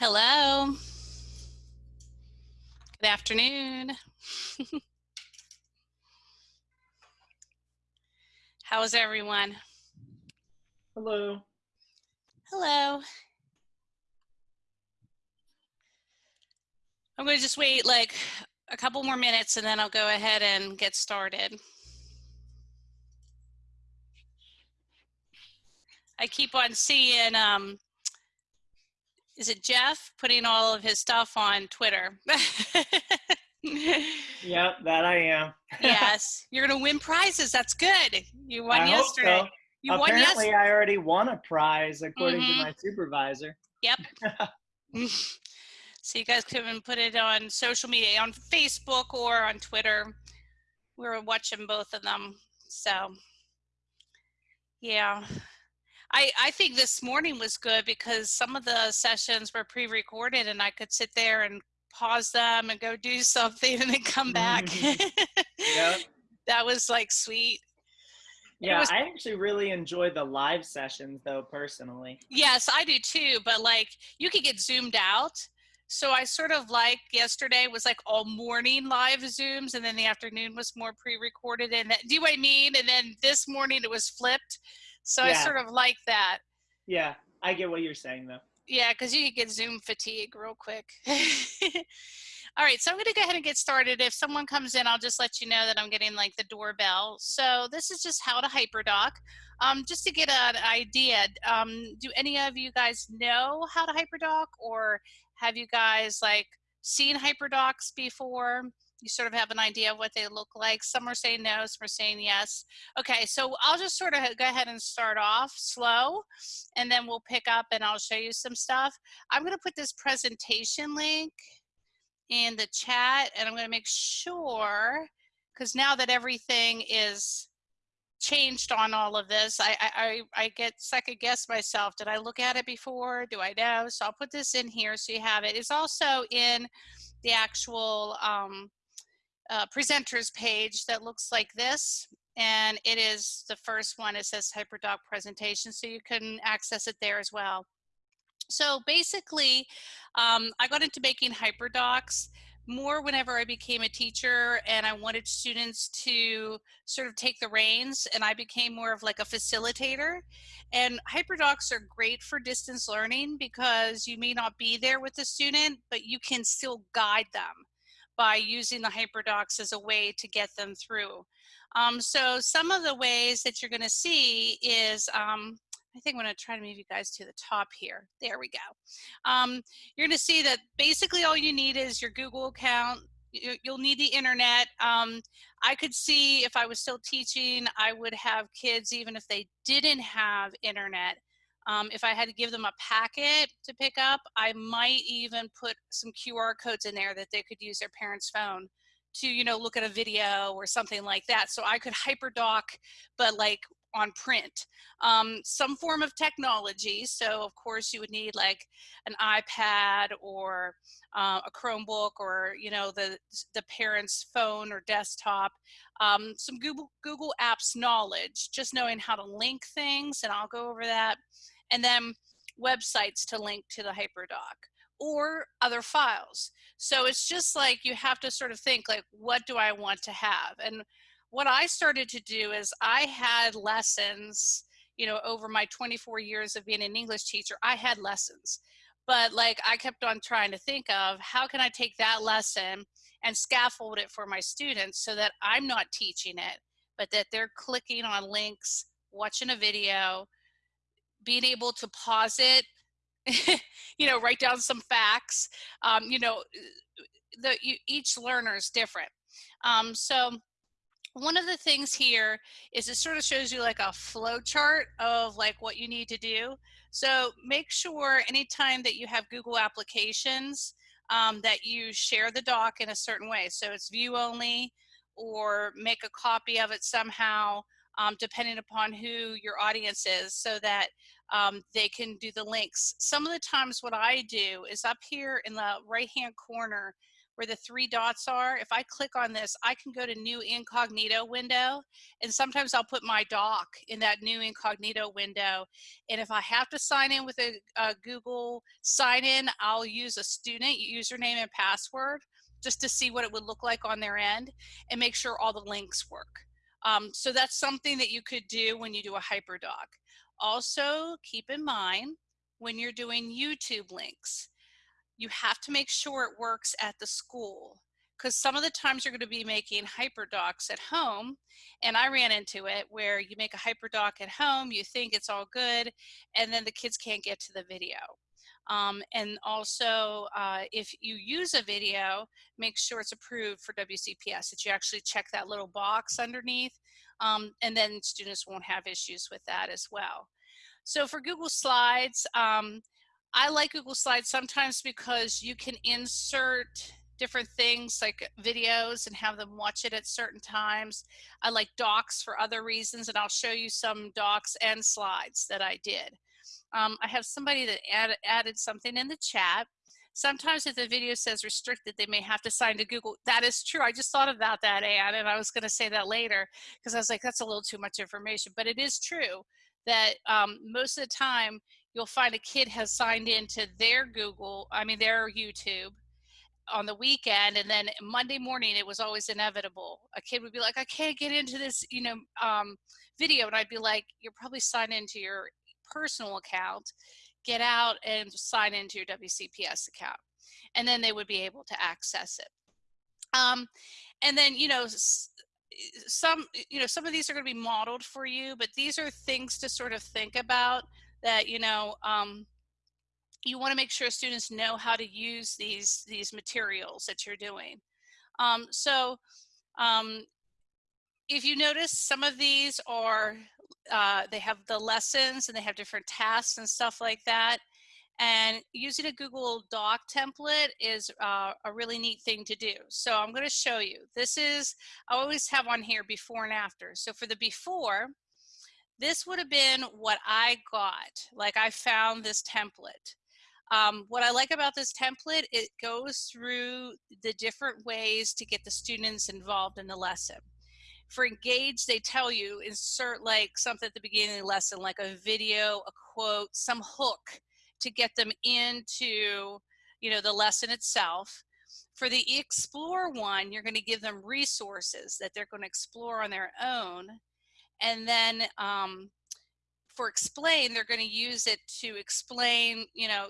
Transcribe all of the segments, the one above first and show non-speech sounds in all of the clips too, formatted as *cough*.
Hello. Good afternoon. *laughs* How is everyone? Hello. Hello. I'm going to just wait like a couple more minutes and then I'll go ahead and get started. I keep on seeing um, is it Jeff putting all of his stuff on Twitter? yep, that I am. *laughs* *laughs* yes, you're gonna win prizes. That's good. You won I yesterday. So. You Apparently, won I already won a prize according mm-hmm. to my supervisor. Yep. *laughs* so you guys can put it on social media, on Facebook or on Twitter. We are watching both of them. So, yeah. I, I think this morning was good because some of the sessions were pre-recorded and I could sit there and pause them and go *laughs* do something and then come back. Mm-hmm. yeah. *laughs* That was like sweet. Yeah, was, I actually really enjoy the live sessions though, personally. Yes, I do too, but like you could get zoomed out. So I sort of like yesterday was like all morning live Zooms and then the afternoon was more pre-recorded and that, do you know what I mean? And then this morning it was flipped. So yeah. I sort of like that. Yeah, I get what you're saying though. Yeah, because you get Zoom fatigue real quick. *laughs* All right, so I'm gonna go ahead and get started. If someone comes in, I'll just let you know that I'm getting like the doorbell. So this is just how to HyperDoc. Um, just to get an idea, um, do any of you guys know how to HyperDoc or have you guys like seen HyperDocs before? You sort of have an idea of what they look like. Some are saying no, some are saying yes. Okay, so I'll just sort of go ahead and start off slow, and then we'll pick up and I'll show you some stuff. I'm gonna put this presentation link in the chat, and I'm gonna make sure, because now that everything is changed on all of this, I, I, I get second guess myself. Did I look at it before? Do I know? So I'll put this in here so you have it. It's also in the actual um, uh, presenters page that looks like this. And it is the first one, it says HyperDoc presentation, so you can access it there as well. So basically, um, I got into making HyperDocs more whenever I became a teacher and I wanted students to sort of take the reins and I became more of like a facilitator. And HyperDocs are great for distance learning because you may not be there with the student, but you can still guide them by using the HyperDocs as a way to get them through. Um, so some of the ways that you're going to see is, um, I think I'm going to try to move you guys to the top here. There we go. Um, you're going to see that basically all you need is your Google account. You'll need the internet. Um, I could see if I was still teaching, I would have kids, even if they didn't have internet, um, if I had to give them a packet to pick up, I might even put some QR codes in there that they could use their parent's phone to, you know, look at a video or something like that. So I could hyperdoc, but like on print. Um, some form of technology. So of course you would need like an iPad or uh, a Chromebook or, you know, the, the parent's phone or desktop. Um, some Google, Google Apps knowledge, just knowing how to link things, and I'll go over that and then websites to link to the HyperDoc or other files. So it's just like you have to sort of think like, what do I want to have? And what I started to do is I had lessons, you know, over my 24 years of being an English teacher, I had lessons. But like I kept on trying to think of how can I take that lesson and scaffold it for my students so that I'm not teaching it, but that they're clicking on links, watching a video, being able to pause it, *laughs* you know, write down some facts. Um, you know, the you, each learner is different. Um, so one of the things here is it sort of shows you like a flow chart of like what you need to do. So make sure anytime that you have Google applications um, that you share the doc in a certain way. So it's view only or make a copy of it somehow um, depending upon who your audience is so that um, they can do the links. Some of the times what I do is up here in the right hand corner where the three dots are, if I click on this, I can go to new incognito window. And sometimes I'll put my doc in that new incognito window. And if I have to sign in with a, a Google sign in, I'll use a student username and password just to see what it would look like on their end and make sure all the links work. Um, so that's something that you could do when you do a HyperDoc. Also keep in mind when you're doing YouTube links, you have to make sure it works at the school because some of the times you're going to be making hyperdocs at home and i ran into it where you make a hyperdoc at home you think it's all good and then the kids can't get to the video um, and also uh, if you use a video make sure it's approved for wcps that you actually check that little box underneath um, and then students won't have issues with that as well so for google slides um, I like Google Slides sometimes because you can insert different things like videos and have them watch it at certain times. I like docs for other reasons and I'll show you some docs and slides that I did. Um, I have somebody that add, added something in the chat. Sometimes if the video says restricted, they may have to sign to Google. That is true. I just thought about that, Anne, and I was going to say that later because I was like, that's a little too much information. But it is true that um, most of the time you'll find a kid has signed into their Google, I mean, their YouTube on the weekend and then Monday morning it was always inevitable. A kid would be like, I can't get into this, you know, um, video. And I'd be like, you're probably signed into your personal account, get out and sign into your WCPS account. And then they would be able to access it. Um, and then, you know, some, you know, some of these are going to be modeled for you, but these are things to sort of think about that you know um, you want to make sure students know how to use these these materials that you're doing. Um, so um, if you notice some of these are uh, they have the lessons and they have different tasks and stuff like that and using a Google Doc template is uh, a really neat thing to do. So I'm going to show you. This is, I always have on here before and after. So for the before, this would have been what I got. Like I found this template. Um, what I like about this template, it goes through the different ways to get the students involved in the lesson. For engage, they tell you insert like something at the beginning of the lesson, like a video, a quote, some hook to get them into you know, the lesson itself. For the explore one, you're going to give them resources that they're going to explore on their own. And then um, for explain, they're going to use it to explain, you know,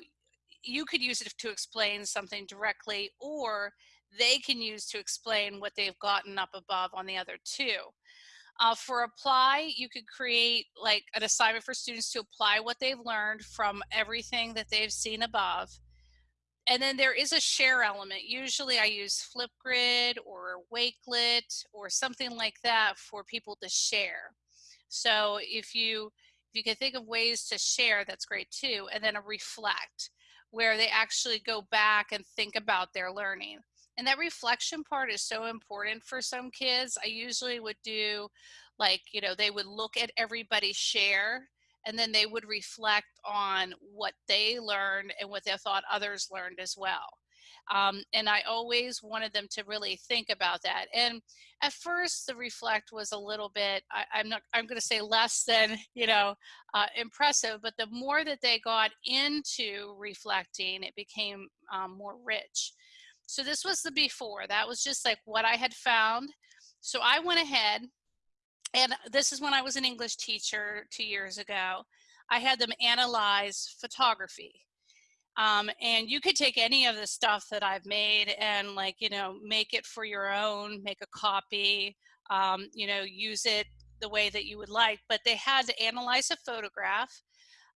you could use it to explain something directly or they can use to explain what they've gotten up above on the other two. Uh, for apply, you could create like an assignment for students to apply what they've learned from everything that they've seen above. And then there is a share element. Usually I use Flipgrid or Wakelet or something like that for people to share. So if you if you can think of ways to share, that's great too. And then a reflect, where they actually go back and think about their learning. And that reflection part is so important for some kids. I usually would do like, you know, they would look at everybody share and then they would reflect on what they learned and what they thought others learned as well. Um, and I always wanted them to really think about that. And at first, the reflect was a little bit, I, am not, I'm going to say less than, *laughs* you know, uh, impressive, but the more that they got into reflecting, it became um, more rich. So this was the before. That was just like what I had found. So I went ahead, and this is when I was an English teacher two years ago. I had them analyze photography. Um, and you could take any of the stuff that I've made and like, you know, make it for your own, make a copy, um, you know, use it the way that you would like, but they had to analyze a photograph.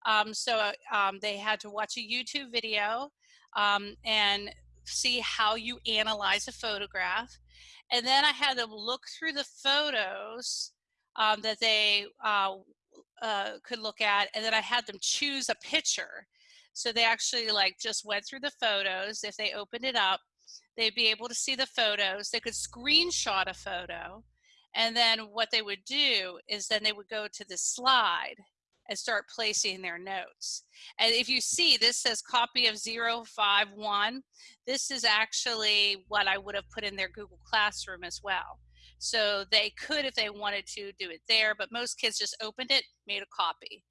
Um, so um, they had to watch a YouTube video um, and see how you analyze a photograph. And then I had them look through the photos um, that they uh, uh, could look at, and then I had them choose a picture so they actually like just went through the photos. If they opened it up, they'd be able to see the photos. They could screenshot a photo. And then what they would do is then they would go to the slide and start placing their notes. And if you see, this says copy of 051. This is actually what I would have put in their Google Classroom as well. So they could, if they wanted to, do it there, but most kids just opened it, made a copy,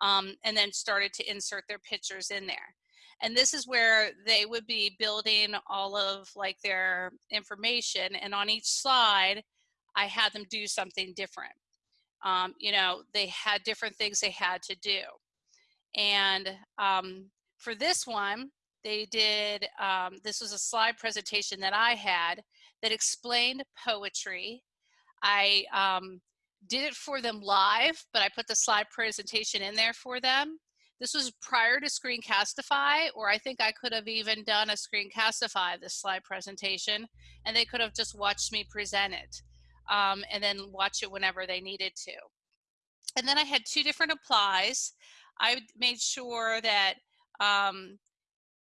um, and then started to insert their pictures in there. And this is where they would be building all of like their information. And on each slide, I had them do something different. Um, you know, they had different things they had to do. And um, for this one, they did, um, this was a slide presentation that I had that explained poetry. I um, did it for them live, but I put the slide presentation in there for them. This was prior to Screencastify, or I think I could have even done a Screencastify, this slide presentation, and they could have just watched me present it um, and then watch it whenever they needed to. And then I had two different applies. I made sure that um,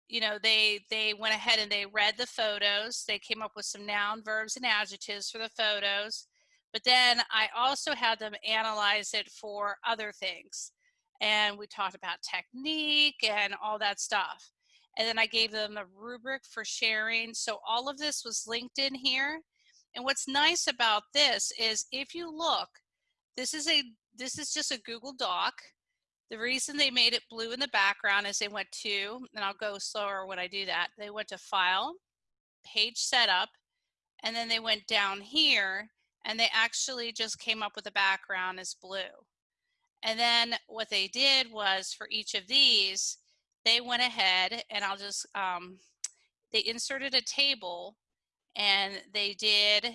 you know they they went ahead and they read the photos. They came up with some noun, verbs, and adjectives for the photos. But then I also had them analyze it for other things. And we talked about technique and all that stuff. And then I gave them a rubric for sharing. So all of this was linked in here. And what's nice about this is if you look, this is a this is just a Google Doc. The reason they made it blue in the background is they went to, and I'll go slower when I do that, they went to File, Page Setup, and then they went down here and they actually just came up with the background as blue. And then what they did was for each of these, they went ahead and I'll just, um, they inserted a table and they did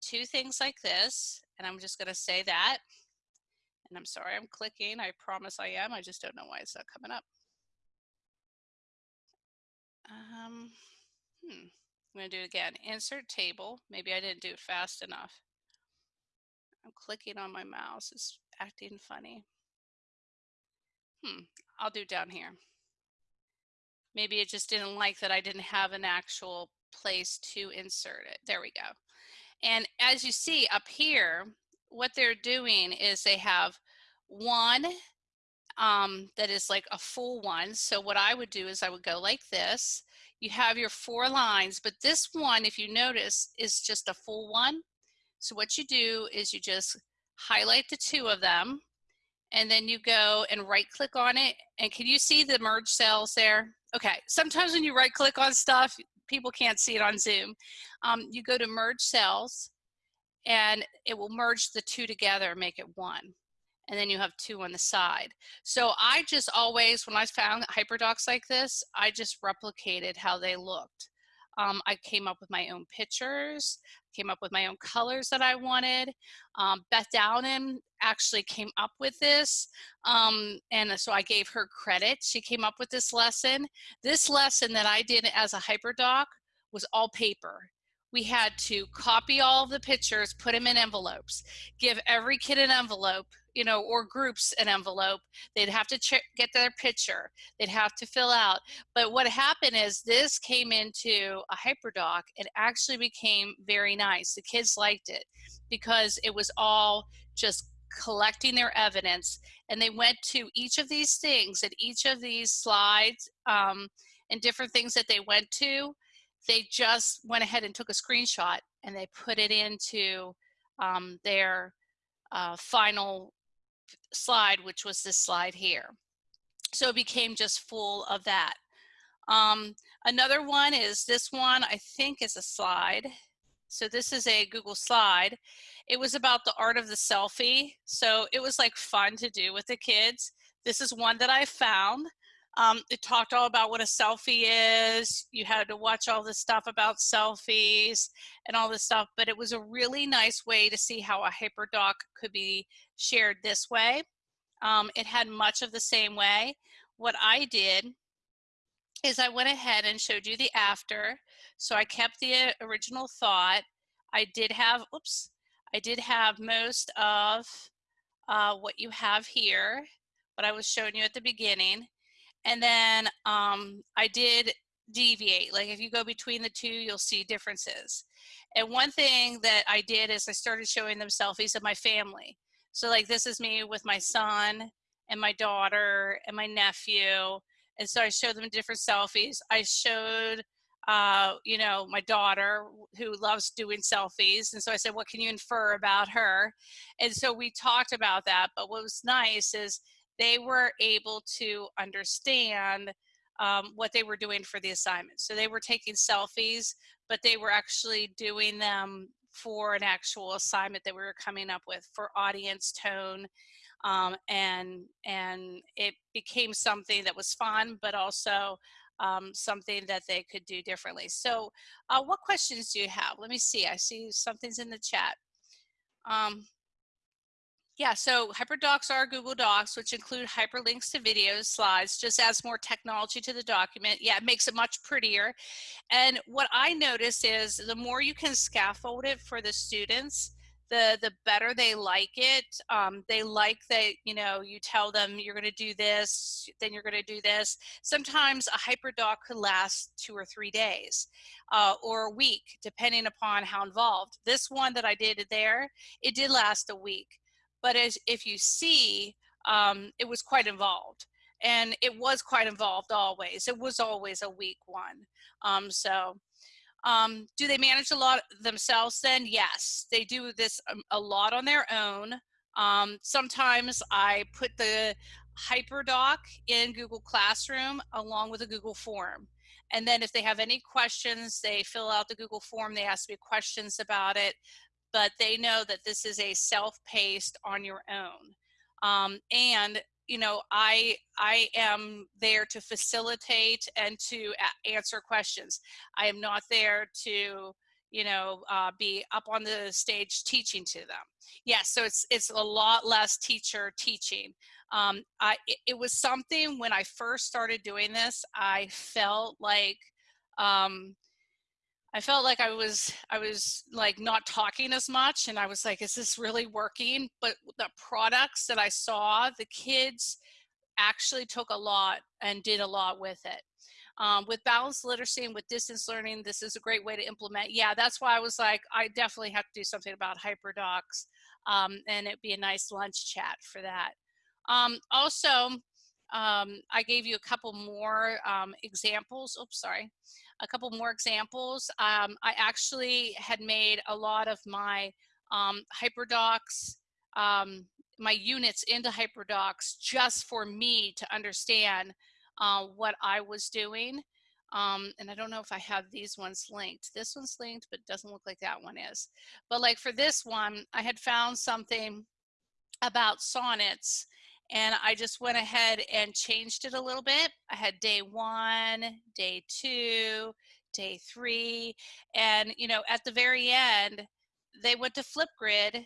two things like this. And I'm just going to say that. And I'm sorry, I'm clicking. I promise I am. I just don't know why it's not coming up. Um, hmm. I'm going to do it again. Insert table. Maybe I didn't do it fast enough. I'm clicking on my mouse. It's acting funny. Hmm. I'll do down here. Maybe it just didn't like that I didn't have an actual place to insert it. There we go. And as you see up here, what they're doing is they have one um, that is like a full one. So what I would do is I would go like this. You have your four lines, but this one, if you notice, is just a full one. So what you do is you just highlight the two of them and then you go and right click on it. And can you see the merge cells there? Okay, sometimes when you right click on stuff, people can't see it on Zoom. Um, you go to merge cells and it will merge the two together and make it one. And then you have two on the side. So I just always, when I found hyperdocs like this, I just replicated how they looked. Um, I came up with my own pictures, came up with my own colors that I wanted. Um, Beth Downen actually came up with this. Um, and so I gave her credit. She came up with this lesson. This lesson that I did as a hyperdoc was all paper. We had to copy all of the pictures, put them in envelopes, give every kid an envelope, you know, or groups an envelope. They'd have to get their picture. They'd have to fill out. But what happened is this came into a hyperdoc. It actually became very nice. The kids liked it because it was all just collecting their evidence and they went to each of these things and each of these slides um, and different things that they went to they just went ahead and took a screenshot and they put it into um, their uh, final slide, which was this slide here. So it became just full of that. Um, another one is this one, I think is a slide. So this is a Google slide. It was about the art of the selfie. So it was like fun to do with the kids. This is one that I found. Um, it talked all about what a selfie is. You had to watch all this stuff about selfies and all this stuff, but it was a really nice way to see how a hyperdoc could be shared this way. Um, it had much of the same way. What I did is I went ahead and showed you the after. So I kept the original thought. I did have, oops, I did have most of uh, what you have here, what I was showing you at the beginning. And then um, I did deviate. Like if you go between the two, you'll see differences. And one thing that I did is I started showing them selfies of my family. So like this is me with my son and my daughter and my nephew. And so I showed them different selfies. I showed, uh, you know, my daughter who loves doing selfies. And so I said, what can you infer about her? And so we talked about that. But what was nice is they were able to understand um, what they were doing for the assignment. So they were taking selfies, but they were actually doing them for an actual assignment that we were coming up with for audience tone um, and and it became something that was fun but also um, something that they could do differently. So uh, what questions do you have? Let me see I see something's in the chat. Um, yeah, so HyperDocs are Google Docs, which include hyperlinks to videos, slides, just adds more technology to the document. Yeah, it makes it much prettier. And what I notice is the more you can scaffold it for the students, the the better they like it. Um, they like that, you know, you tell them you're going to do this, then you're going to do this. Sometimes a HyperDoc could last two or three days uh, or a week, depending upon how involved. This one that I did there, it did last a week. But as if you see, um, it was quite involved. And it was quite involved always. It was always a week one. Um, so um, do they manage a lot themselves then? Yes, they do this um, a lot on their own. Um, sometimes I put the HyperDoc in Google Classroom along with a Google form. And then if they have any questions, they fill out the Google form, they ask me questions about it but they know that this is a self-paced on your own. Um, and you know, I I am there to facilitate and to answer questions. I am not there to you know uh, be up on the stage teaching to them. Yes, so it's it's a lot less teacher teaching. Um, I it, it was something when I first started doing this. I felt like um, I felt like I was I was like not talking as much and I was like is this really working? But the products that I saw the kids actually took a lot and did a lot with it. Um, with balanced literacy and with distance learning this is a great way to implement yeah that's why I was like I definitely have to do something about hyperdocs um, and it'd be a nice lunch chat for that. Um, also um, I gave you a couple more um, examples oops sorry a couple more examples. Um, I actually had made a lot of my um, HyperDocs, um, my units into HyperDocs just for me to understand uh, what I was doing. Um, and I don't know if I have these ones linked. This one's linked, but doesn't look like that one is. But like for this one, I had found something about sonnets and I just went ahead and changed it a little bit. I had day one, day two, day three, and you know, at the very end, they went to Flipgrid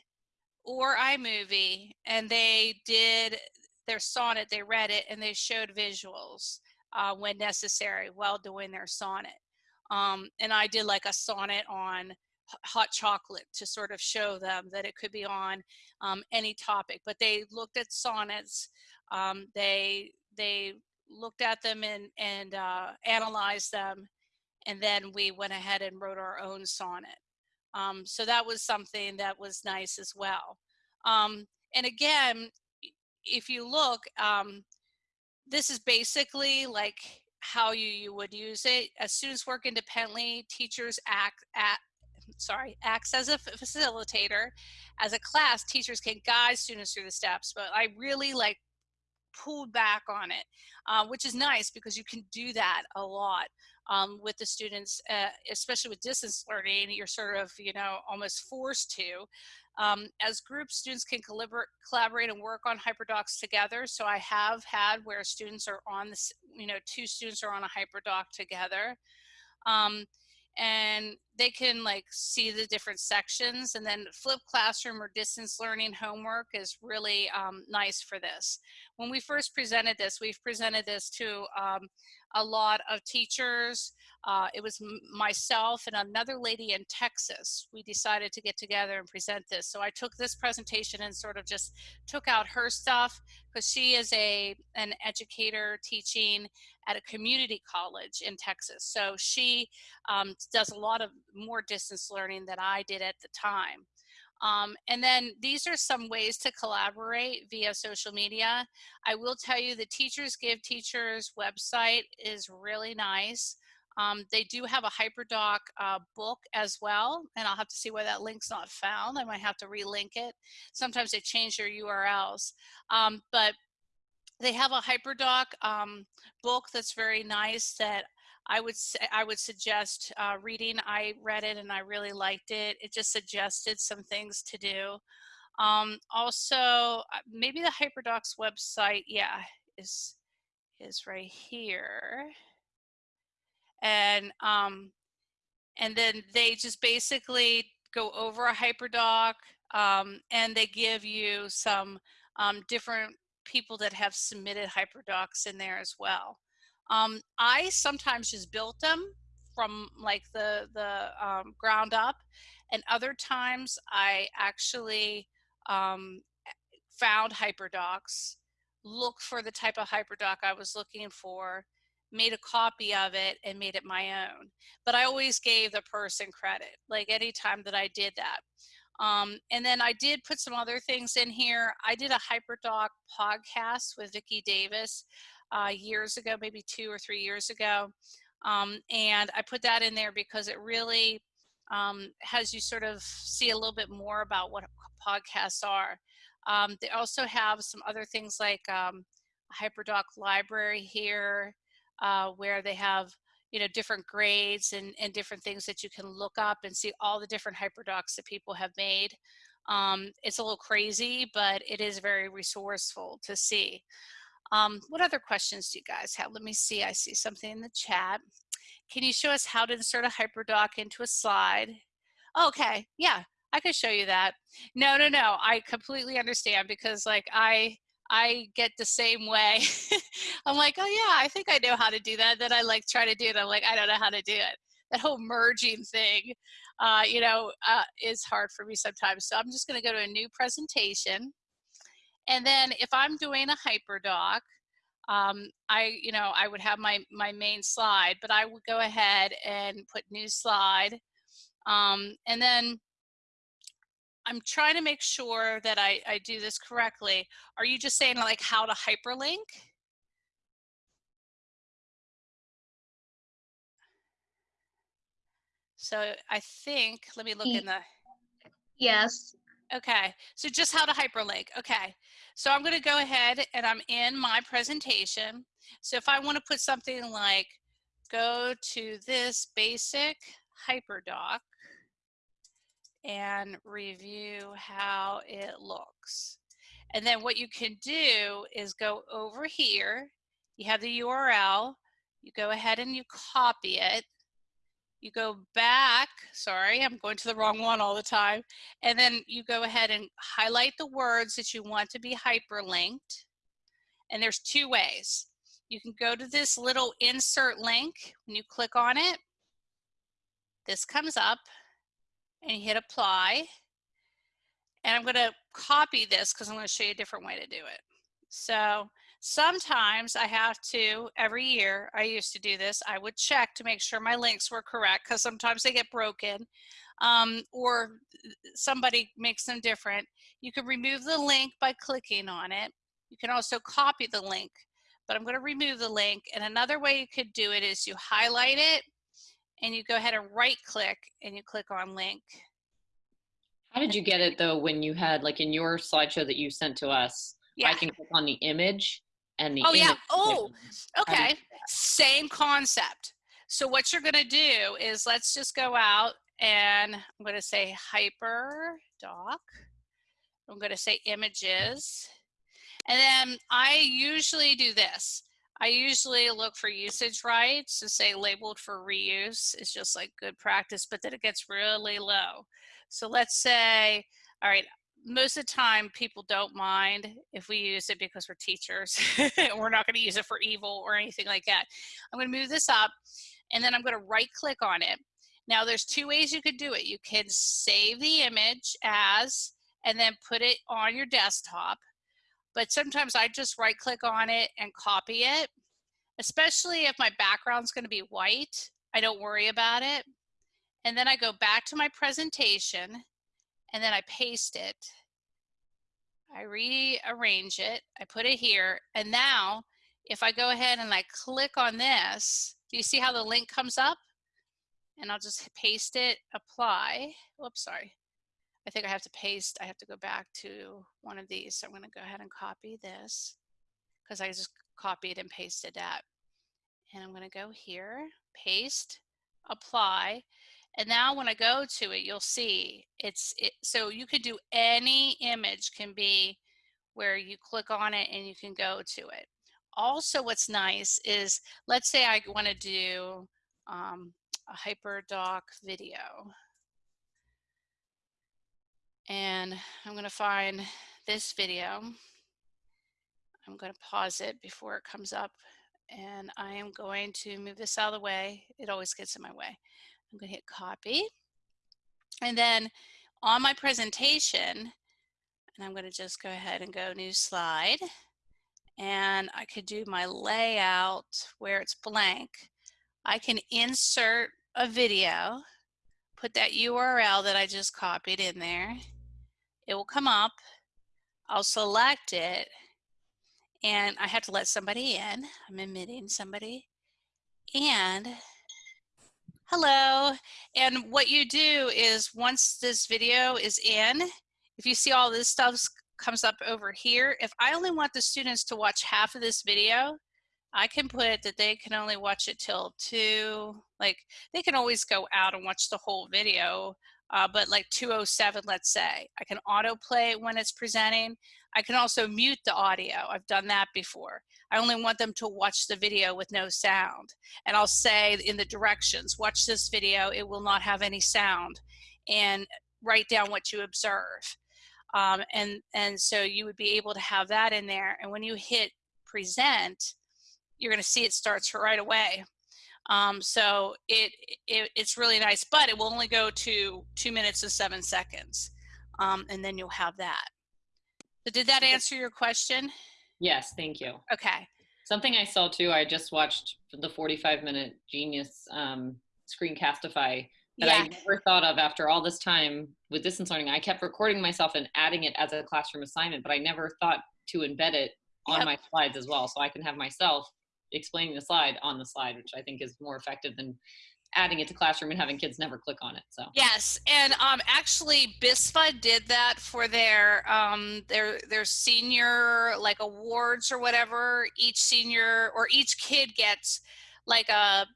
or iMovie and they did their sonnet, they read it and they showed visuals uh, when necessary while doing their sonnet. Um, and I did like a sonnet on hot chocolate to sort of show them that it could be on um, any topic. But they looked at sonnets, um, they they looked at them and and uh, analyzed them, and then we went ahead and wrote our own sonnet. Um, so that was something that was nice as well. Um, and again, if you look, um, this is basically like how you, you would use it. As students work independently, teachers act at sorry, acts as a facilitator. As a class, teachers can guide students through the steps, but I really like pulled back on it, uh, which is nice because you can do that a lot um, with the students, uh, especially with distance learning, you're sort of, you know, almost forced to. Um, as groups, students can collaborate collaborate and work on HyperDocs together. So I have had where students are on this, you know, two students are on a HyperDoc together. Um, and they can like see the different sections and then flipped classroom or distance learning homework is really um, nice for this. When we first presented this, we've presented this to um, a lot of teachers. Uh, it was myself and another lady in Texas. We decided to get together and present this. So I took this presentation and sort of just took out her stuff because she is a an educator teaching at a community college in Texas. So she um, does a lot of more distance learning than I did at the time. Um, and then these are some ways to collaborate via social media. I will tell you the Teachers Give Teachers website is really nice. Um, they do have a HyperDoc uh, book as well, and I'll have to see why that link's not found. I might have to relink it. Sometimes they change their URLs. Um, but they have a HyperDoc um, book that's very nice that I would I would suggest uh, reading. I read it and I really liked it. It just suggested some things to do. Um, also, uh, maybe the HyperDocs website, yeah, is is right here. And um, and then they just basically go over a HyperDoc um, and they give you some um, different people that have submitted HyperDocs in there as well. Um, I sometimes just built them from like the, the um, ground up and other times I actually um, found HyperDocs, looked for the type of HyperDoc I was looking for, made a copy of it and made it my own. But I always gave the person credit, like anytime that I did that. Um, and then I did put some other things in here. I did a HyperDoc podcast with Vicki Davis uh, years ago, maybe two or three years ago. Um, and I put that in there because it really um, has you sort of see a little bit more about what podcasts are. Um, they also have some other things like um, HyperDoc library here uh, where they have you know, different grades and, and different things that you can look up and see all the different hyperdocs that people have made. Um, it's a little crazy, but it is very resourceful to see. Um, what other questions do you guys have? Let me see, I see something in the chat. Can you show us how to insert a hyperdoc into a slide? Okay, yeah, I could show you that. No, no, no, I completely understand because like I, I get the same way. *laughs* I'm like, oh yeah, I think I know how to do that. Then I like try to do it. I'm like, I don't know how to do it. That whole merging thing, uh, you know, uh, is hard for me sometimes. So I'm just going to go to a new presentation. And then if I'm doing a hyperdoc, um, I, you know, I would have my, my main slide, but I would go ahead and put new slide. Um, and then I'm trying to make sure that I, I do this correctly. Are you just saying like how to hyperlink? So I think, let me look in the. Yes. Okay, so just how to hyperlink. Okay, so I'm gonna go ahead and I'm in my presentation. So if I wanna put something like, go to this basic hyperdoc, and review how it looks. And then what you can do is go over here, you have the URL, you go ahead and you copy it, you go back, sorry, I'm going to the wrong one all the time, and then you go ahead and highlight the words that you want to be hyperlinked. And there's two ways. You can go to this little insert link, when you click on it, this comes up, and you hit apply. And I'm gonna copy this because I'm gonna show you a different way to do it. So sometimes I have to, every year, I used to do this, I would check to make sure my links were correct because sometimes they get broken um, or somebody makes them different. You can remove the link by clicking on it. You can also copy the link, but I'm gonna remove the link. And another way you could do it is you highlight it and you go ahead and right click and you click on link. How did you get it though when you had like in your slideshow that you sent to us? Yeah. I can click on the image and the Oh yeah. Oh, okay. Same concept. So what you're gonna do is let's just go out and I'm gonna say hyper doc. I'm gonna say images. And then I usually do this. I usually look for usage rights to say labeled for reuse is just like good practice, but then it gets really low. So let's say, all right, most of the time people don't mind if we use it because we're teachers. *laughs* we're not going to use it for evil or anything like that. I'm going to move this up and then I'm going to right click on it. Now there's two ways you could do it. You can save the image as and then put it on your desktop but sometimes I just right click on it and copy it, especially if my background's gonna be white, I don't worry about it. And then I go back to my presentation and then I paste it. I rearrange it, I put it here, and now if I go ahead and I click on this, do you see how the link comes up? And I'll just paste it, apply. Oops, sorry. I think I have to paste, I have to go back to one of these. So I'm gonna go ahead and copy this because I just copied and pasted that. And I'm gonna go here, paste, apply. And now when I go to it, you'll see it's, it, so you could do any image can be where you click on it and you can go to it. Also what's nice is, let's say I wanna do um, a HyperDoc video. And I'm gonna find this video. I'm gonna pause it before it comes up and I am going to move this out of the way. It always gets in my way. I'm gonna hit copy. And then on my presentation, and I'm gonna just go ahead and go new slide. And I could do my layout where it's blank. I can insert a video, put that URL that I just copied in there. It will come up. I'll select it and I have to let somebody in. I'm admitting somebody. And hello. And what you do is once this video is in, if you see all this stuff comes up over here, if I only want the students to watch half of this video, I can put that they can only watch it till two, like they can always go out and watch the whole video, uh, but like 207, let's say. I can autoplay when it's presenting. I can also mute the audio. I've done that before. I only want them to watch the video with no sound. And I'll say in the directions, watch this video, it will not have any sound. And write down what you observe. Um, and, and so you would be able to have that in there. And when you hit present, you're gonna see it starts right away. Um, so it, it, it's really nice, but it will only go to two minutes and seven seconds. Um, and then you'll have that. So did that answer your question? Yes, thank you. Okay. Something I saw too, I just watched the 45 minute Genius um, Screencastify that yeah. I never thought of after all this time with distance learning. I kept recording myself and adding it as a classroom assignment, but I never thought to embed it on yep. my slides as well. So I can have myself explaining the slide on the slide, which I think is more effective than adding it to classroom and having kids never click on it so. Yes and um, actually BISFA did that for their um, their their senior like awards or whatever. Each senior or each kid gets like a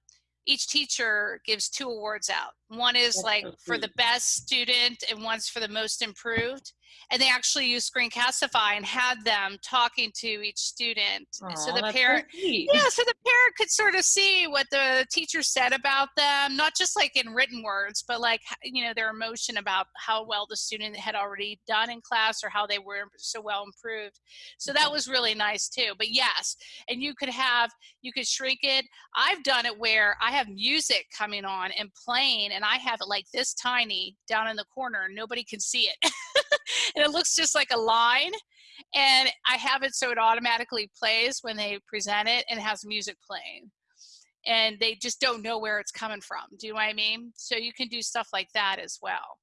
each teacher gives two awards out one is That's like so for the best student and one's for the most improved and they actually used Screencastify and had them talking to each student. Aww, so the parent, so yeah, so the parent could sort of see what the teacher said about them, not just like in written words, but like you know their emotion about how well the student had already done in class or how they were so well improved. So that was really nice too. But yes, and you could have you could shrink it. I've done it where I have music coming on and playing, and I have it like this tiny down in the corner, and nobody can see it. *laughs* and it looks just like a line. And I have it so it automatically plays when they present it and has music playing. And they just don't know where it's coming from. Do you know what I mean? So you can do stuff like that as well.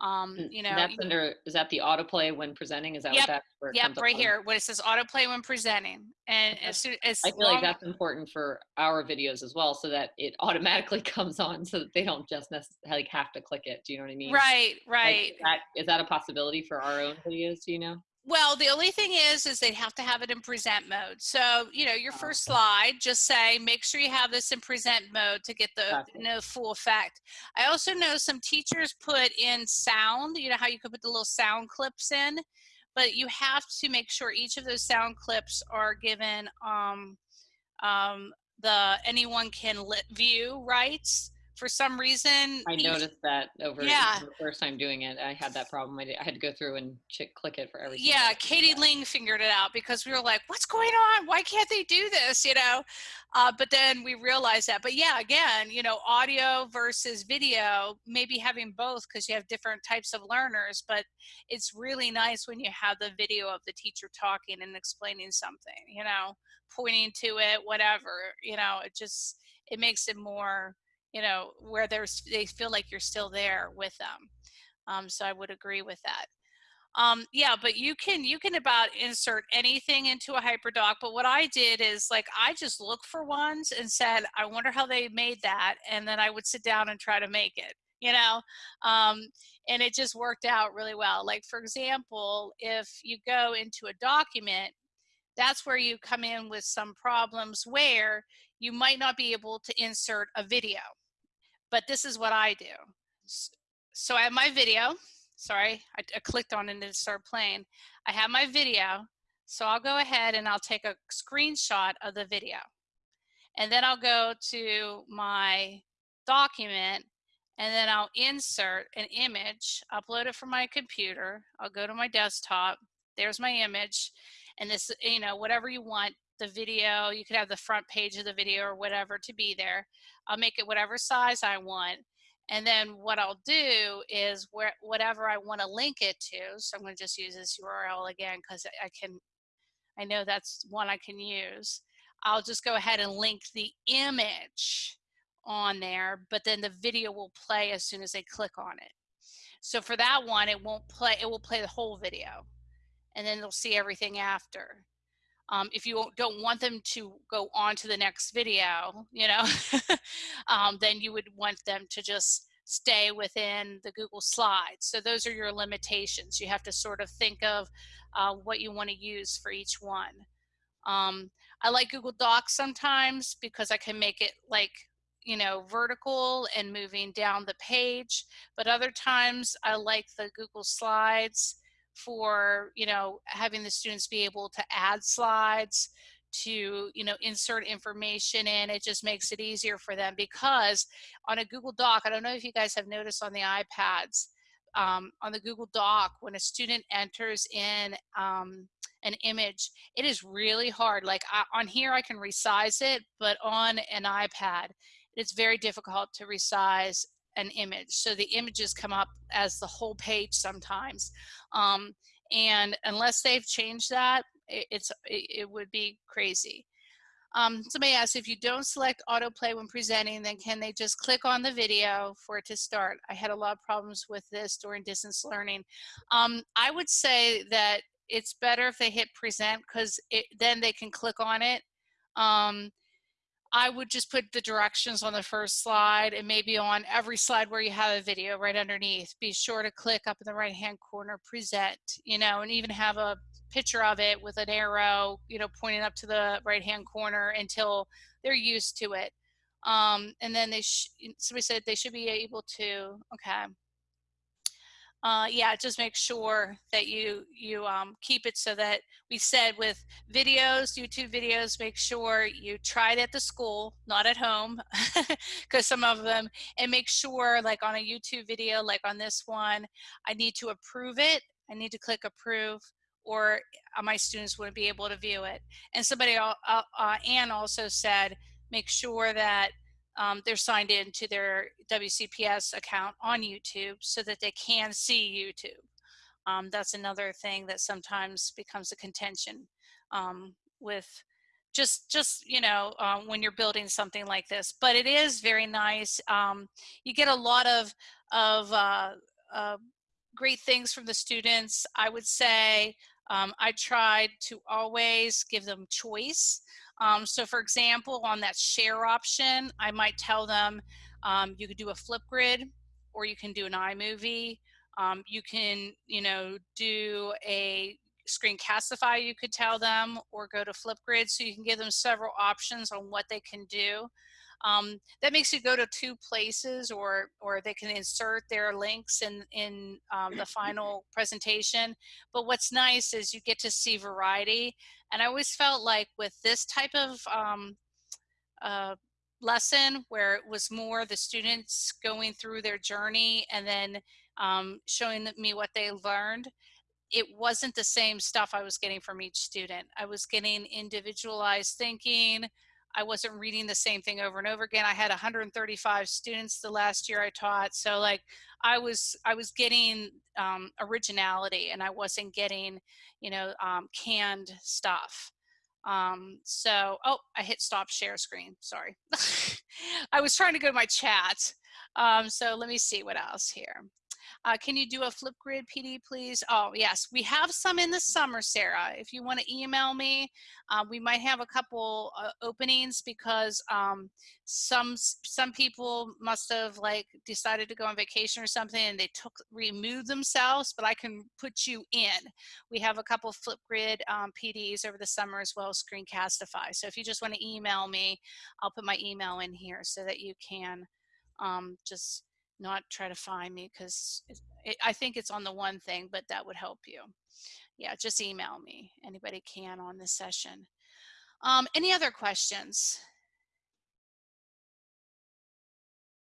Um, you know, that's under is that the autoplay when presenting? Is that yep, what that? Yep, right here. What it says autoplay when presenting, and as soon as I feel long, like that's important for our videos as well, so that it automatically *laughs* comes on, so that they don't just necessarily like have to click it. Do you know what I mean? Right, right. Like, is, that, is that a possibility for our own videos? Do you know? Well, the only thing is, is they have to have it in present mode. So, you know, your first slide, just say, make sure you have this in present mode to get the you know, full effect. I also know some teachers put in sound, you know how you could put the little sound clips in, but you have to make sure each of those sound clips are given um, um, the anyone can view rights for some reason. I noticed that over yeah. the first time doing it. I had that problem. I, did, I had to go through and ch- click it for everything. Yeah, Katie Ling figured it out because we were like, what's going on? Why can't they do this? You know, uh, but then we realized that. But yeah, again, you know, audio versus video, maybe having both because you have different types of learners, but it's really nice when you have the video of the teacher talking and explaining something, you know, pointing to it, whatever, you know, it just, it makes it more you know, where there's they feel like you're still there with them. Um, so I would agree with that. Um, yeah, but you can you can about insert anything into a HyperDoc. But what I did is like I just looked for ones and said, I wonder how they made that, and then I would sit down and try to make it. You know, um, and it just worked out really well. Like for example, if you go into a document, that's where you come in with some problems where you might not be able to insert a video. But this is what I do. So I have my video sorry, I, I clicked on it and it started playing. I have my video, so I'll go ahead and I'll take a screenshot of the video. And then I'll go to my document and then I'll insert an image, upload it from my computer. I'll go to my desktop. There's my image. And this, you know, whatever you want, the video, you could have the front page of the video or whatever to be there. I'll make it whatever size I want. And then what I'll do is where whatever I want to link it to. So I'm going to just use this URL again because I can, I know that's one I can use. I'll just go ahead and link the image on there, but then the video will play as soon as they click on it. So for that one, it won't play, it will play the whole video and then they'll see everything after. Um, if you don't want them to go on to the next video, you know, *laughs* um, then you would want them to just stay within the Google Slides. So those are your limitations. You have to sort of think of uh, what you want to use for each one. Um, I like Google Docs sometimes because I can make it like, you know, vertical and moving down the page. But other times I like the Google Slides for, you know, having the students be able to add slides, to, you know, insert information in. It just makes it easier for them because on a Google Doc, I don't know if you guys have noticed on the iPads, um, on the Google Doc, when a student enters in um, an image, it is really hard. Like I, on here, I can resize it, but on an iPad, it's very difficult to resize an image. So the images come up as the whole page sometimes. Um, and unless they've changed that, it, it's, it, it, would be crazy. Um, somebody asked if you don't select autoplay when presenting, then can they just click on the video for it to start? I had a lot of problems with this during distance learning. Um, I would say that it's better if they hit present because then they can click on it. Um, I would just put the directions on the first slide and maybe on every slide where you have a video right underneath. Be sure to click up in the right hand corner, present, you know, and even have a picture of it with an arrow, you know, pointing up to the right hand corner until they're used to it. Um, and then they, somebody said they should be able to, okay uh, yeah, just make sure that you you um, keep it so that we said with videos, YouTube videos, make sure you try it at the school, not at home, *laughs* because some of them, and make sure like on a YouTube video, like on this one, I need to approve it. I need to click approve or uh, my students wouldn't be able to view it. And somebody, uh, uh, Anne also said, make sure that um, they're signed in to their WCPS account on YouTube so that they can see YouTube. Um, that's another thing that sometimes becomes a contention um, with just just you know um, when you're building something like this but it is very nice um, you get a lot of of uh, uh, great things from the students I would say um, I tried to always give them choice um, so for example, on that share option, I might tell them um, you could do a Flipgrid or you can do an iMovie. Um, you can, you know, do a Screencastify, you could tell them, or go to Flipgrid. So you can give them several options on what they can do. Um, that makes you go to two places or or they can insert their links in in um, the final presentation but what's nice is you get to see variety and I always felt like with this type of um, uh, lesson where it was more the students going through their journey and then um, showing me what they learned, it wasn't the same stuff I was getting from each student. I was getting individualized thinking. I wasn't reading the same thing over and over again. I had 135 students the last year I taught. So like I was, I was getting um, originality and I wasn't getting you know, um, canned stuff. Um, so, oh, I hit stop share screen, sorry. *laughs* I was trying to go to my chat. Um, so let me see what else here. Uh, can you do a Flipgrid PD, please? Oh, yes. We have some in the summer, Sarah. If you want to email me, uh, we might have a couple uh, openings because um, some some people must have like decided to go on vacation or something and they took removed themselves, but I can put you in. We have a couple Flipgrid um, PDs over the summer as well as Screencastify. So if you just want to email me, I'll put my email in here so that you can um, just not try to find me because I think it's on the one thing, but that would help you. Yeah, just email me. Anybody can on this session. Um, any other questions?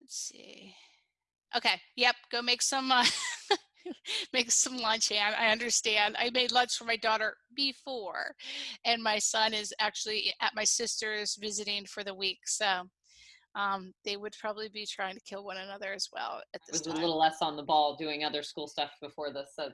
Let's see. Okay, yep, go make some uh, *laughs* make some lunch. I, I understand. I made lunch for my daughter before, and my son is actually at my sister's visiting for the week. So um, they would probably be trying to kill one another as well at this was time. a little less on the ball doing other school stuff before this. So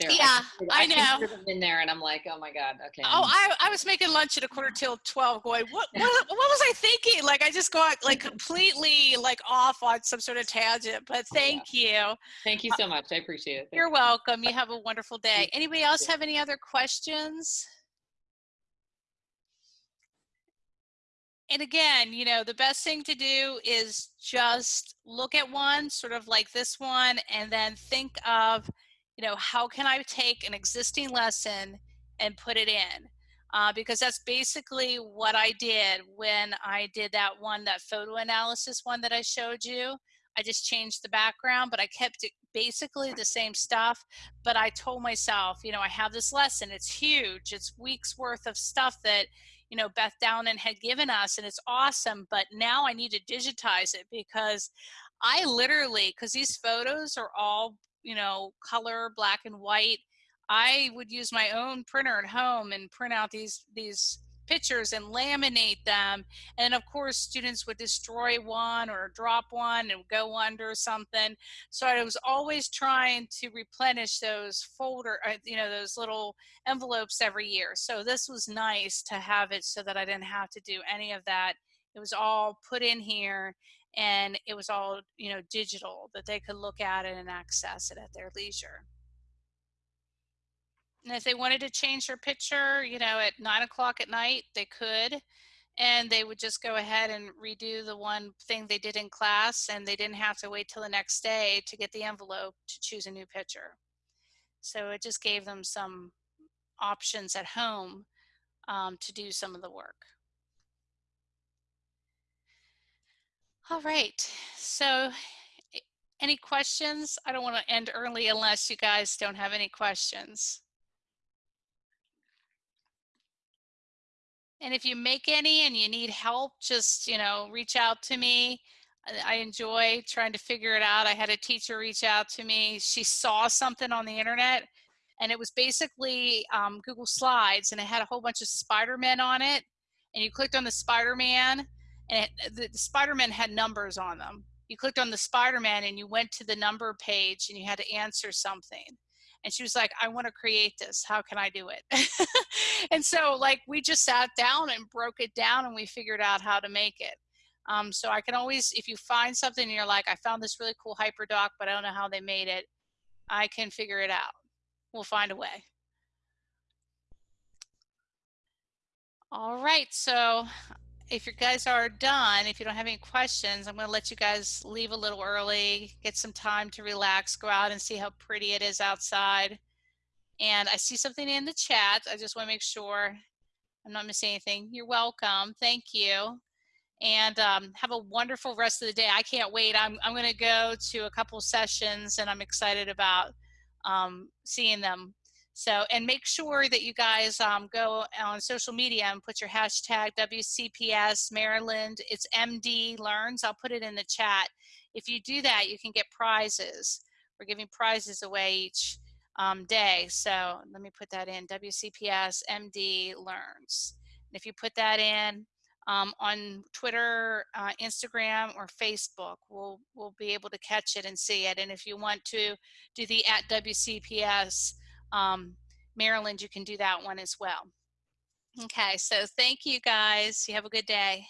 there, yeah, I, I, know. In there, and I'm like, oh my god, okay. Oh, I, I was making lunch at a quarter till twelve, going, what, what, *laughs* what was I thinking? Like, I just got like completely like off on some sort of tangent. But thank yeah. you. Thank you so much. I appreciate it. You're welcome. You have a wonderful day. Anybody else have any other questions? And again, you know, the best thing to do is just look at one, sort of like this one, and then think of, you know, how can I take an existing lesson and put it in? Uh, because that's basically what I did when I did that one, that photo analysis one that I showed you. I just changed the background, but I kept it basically the same stuff. But I told myself, you know, I have this lesson, it's huge, it's weeks worth of stuff that, you know, Beth Downen had given us, and it's awesome. But now I need to digitize it because I literally, because these photos are all, you know, color, black and white. I would use my own printer at home and print out these these pictures and laminate them. And of course, students would destroy one or drop one and go under something. So I was always trying to replenish those folder, uh, you know, those little envelopes every year. So this was nice to have it so that I didn't have to do any of that. It was all put in here and it was all, you know, digital that they could look at it and access it at their leisure. And if they wanted to change their picture, you know, at nine o'clock at night, they could. And they would just go ahead and redo the one thing they did in class, and they didn't have to wait till the next day to get the envelope to choose a new picture. So it just gave them some options at home um, to do some of the work. All right, so any questions? I don't want to end early unless you guys don't have any questions. And if you make any and you need help, just, you know, reach out to me. I enjoy trying to figure it out. I had a teacher reach out to me. She saw something on the internet and it was basically um, Google Slides and it had a whole bunch of Spider-Man on it. And you clicked on the Spider-Man and it, the, the Spider-Man had numbers on them. You clicked on the Spider-Man and you went to the number page and you had to answer something and she was like i want to create this. How can i do it? *laughs* And so like we just sat down and broke it down and we figured out how to make it. Um, so i can always if you find something and you're like i found this really cool hyperdoc but i don't know how they made it i can figure it out. We'll find a way. All right so if you guys are done, if you don't have any questions, I'm going to let you guys leave a little early, get some time to relax, go out and see how pretty it is outside. And I see something in the chat. I just want to make sure I'm not missing anything. You're welcome. Thank you. And um, have a wonderful rest of the day. I can't wait. I'm, I'm going to go to a couple sessions and I'm excited about um, seeing them so, and make sure that you guys um, go on social media and put your hashtag WCPS Maryland. It's MD Learns. I'll put it in the chat. If you do that, you can get prizes. We're giving prizes away each um, day. So let me put that in WCPS MD Learns. And if you put that in um, on Twitter, uh, Instagram, or Facebook, we'll, we'll be able to catch it and see it. And if you want to do the at WCPS um, Maryland, you can do that one as well. Okay, so thank you guys. You have a good day.